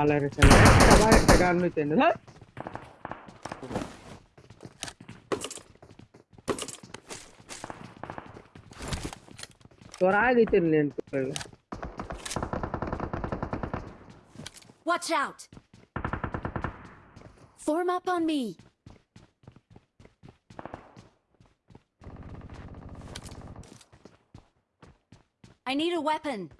అలాగే చాలా ఎట్టగాను తిండి సార్ स्वराज इतने लेन पड़ेगा Watch out! Form up on me. I need a weapon.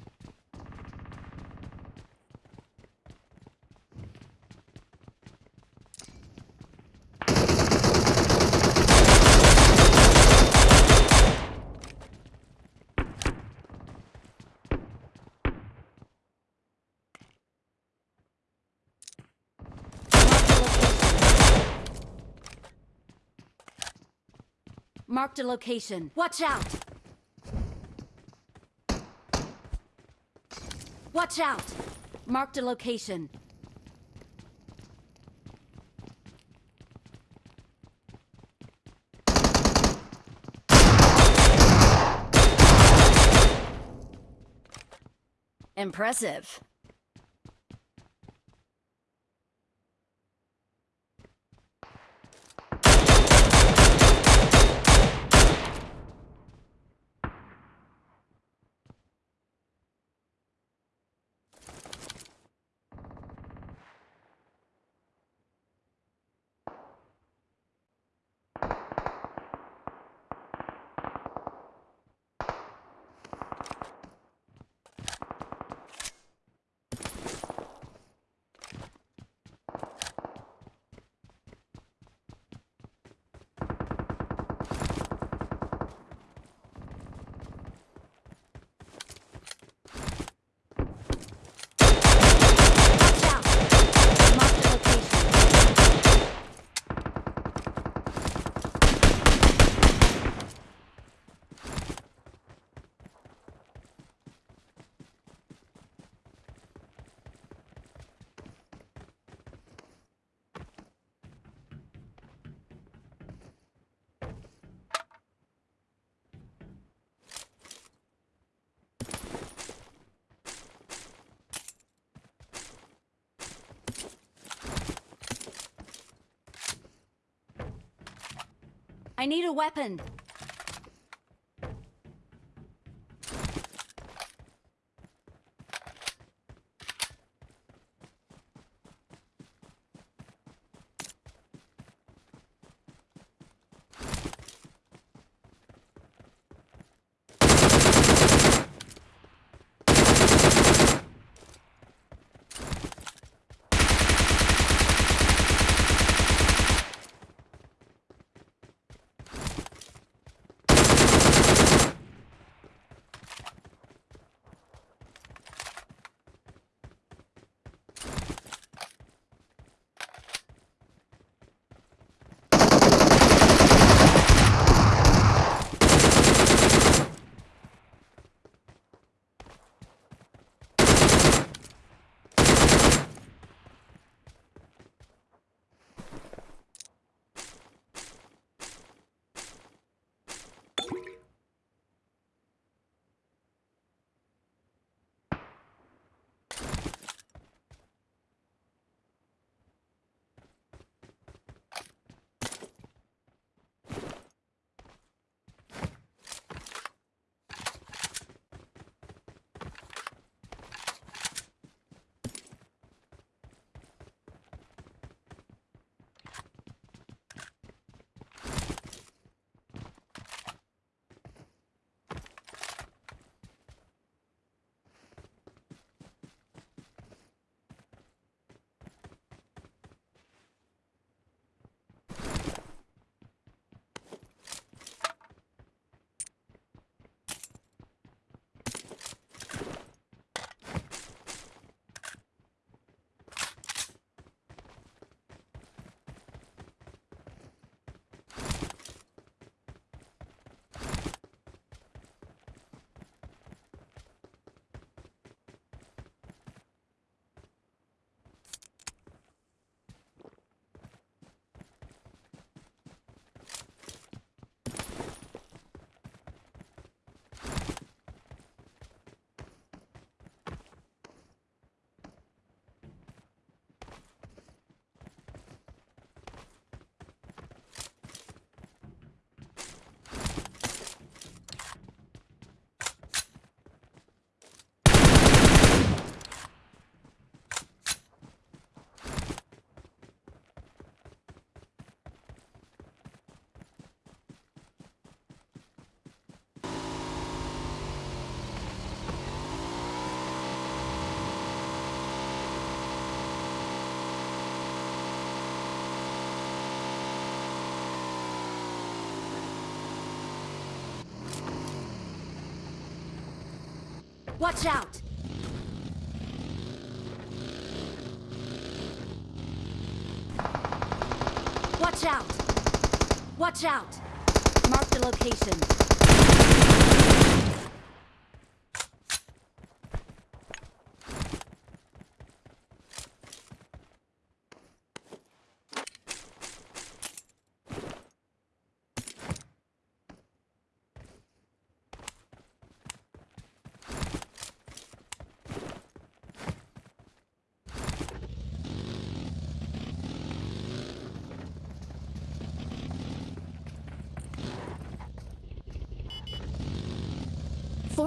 Marked a location. Watch out! Watch out! Marked a location. Impressive. Watch out! Marked a location. I need a weapon. Watch out! Watch out! Watch out! Mark the location.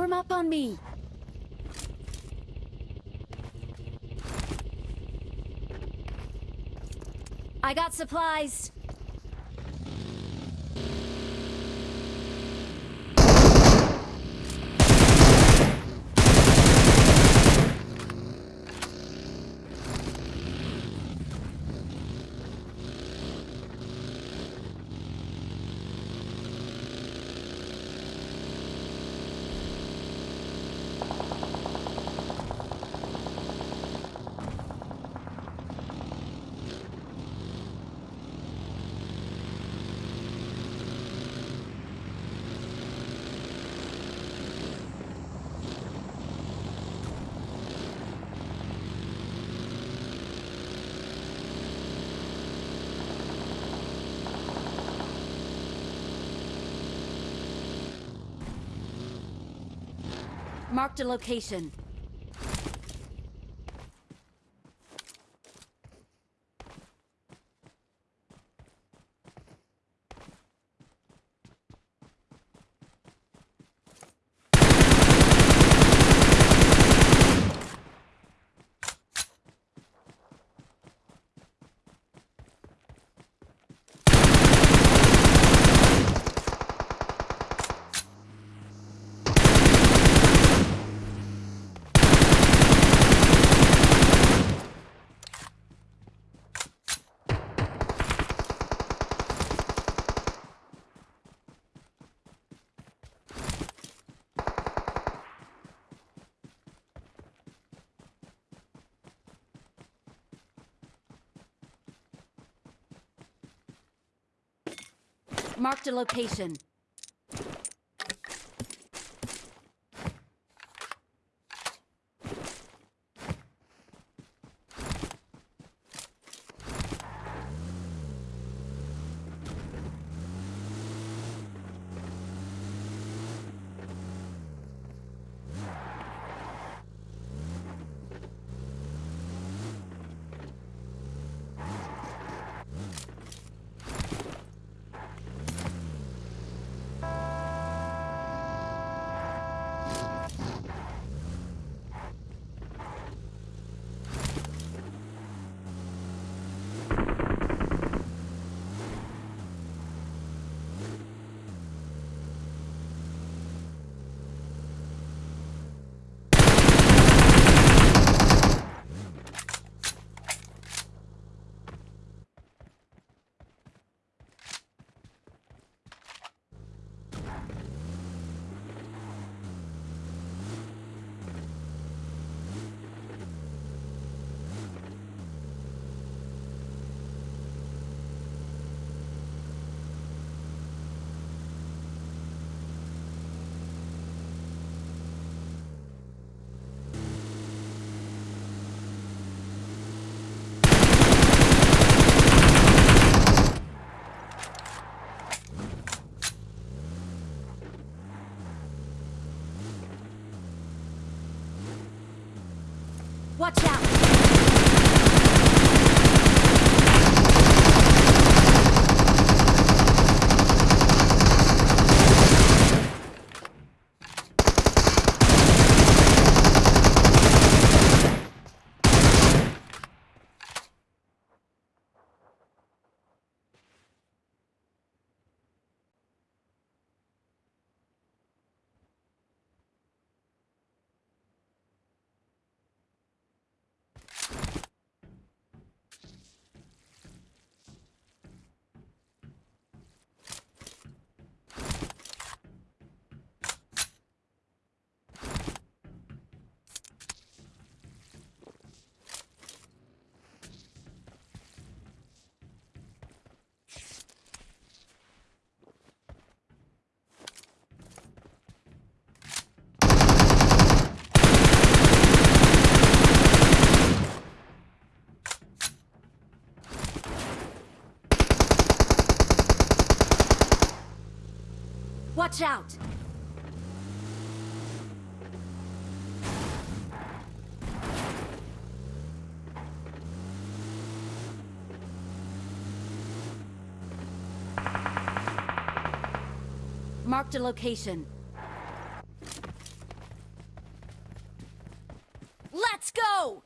Form up on me. I got supplies. Marked a location. Marked a location. Watch out! Marked a location. Let's go!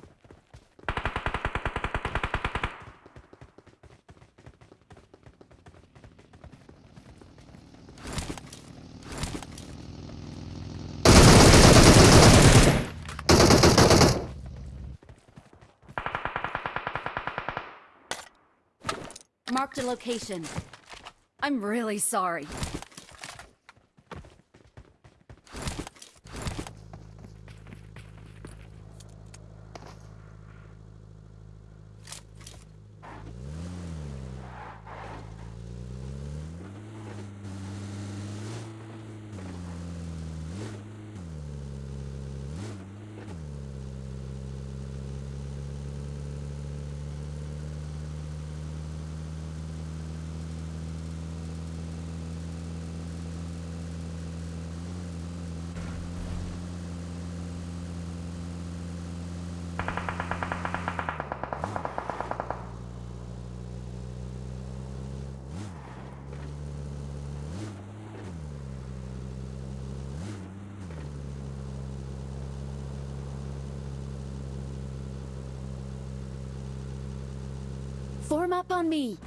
Marked a location. I'm really sorry. Form up on me.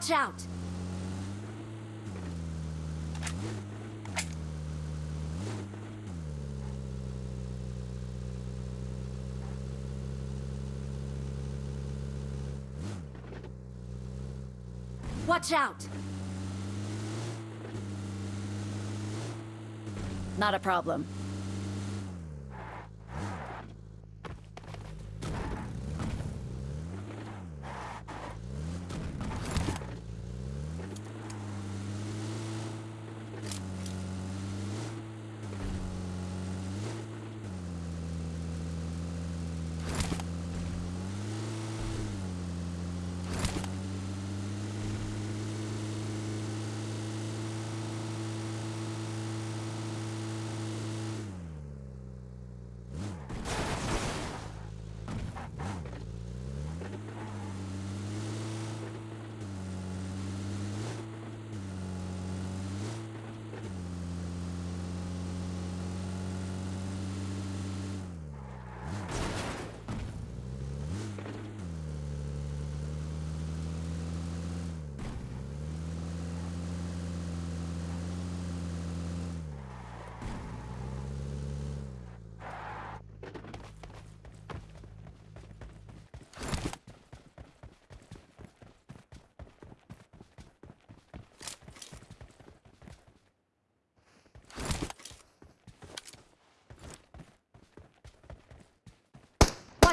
Watch out! Watch out! Not a problem.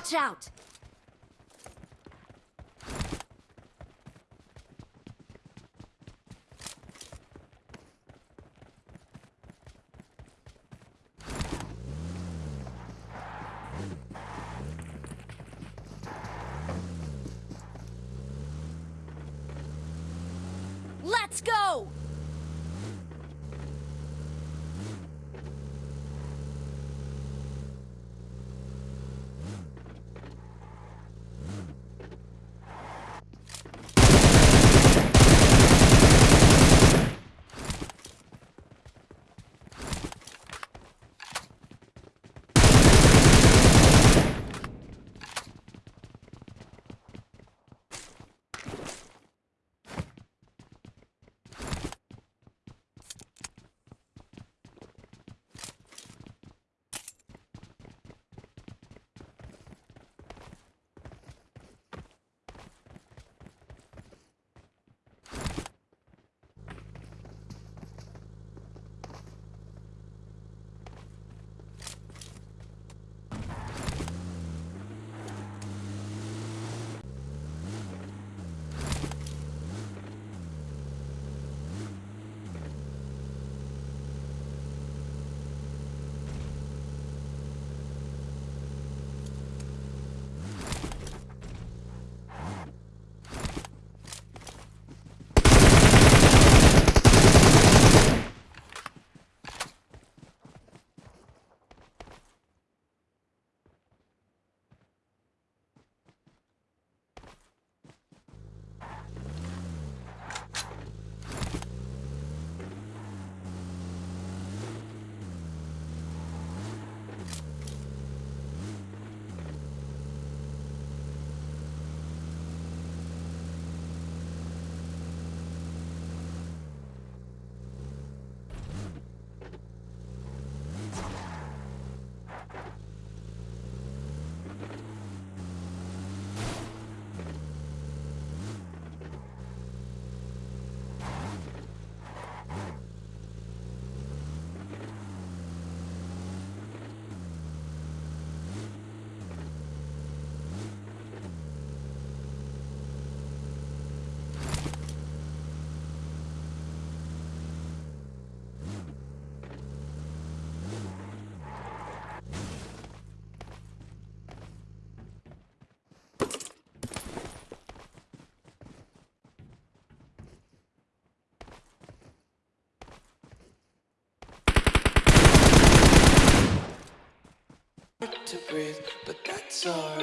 Watch out! Let's go! To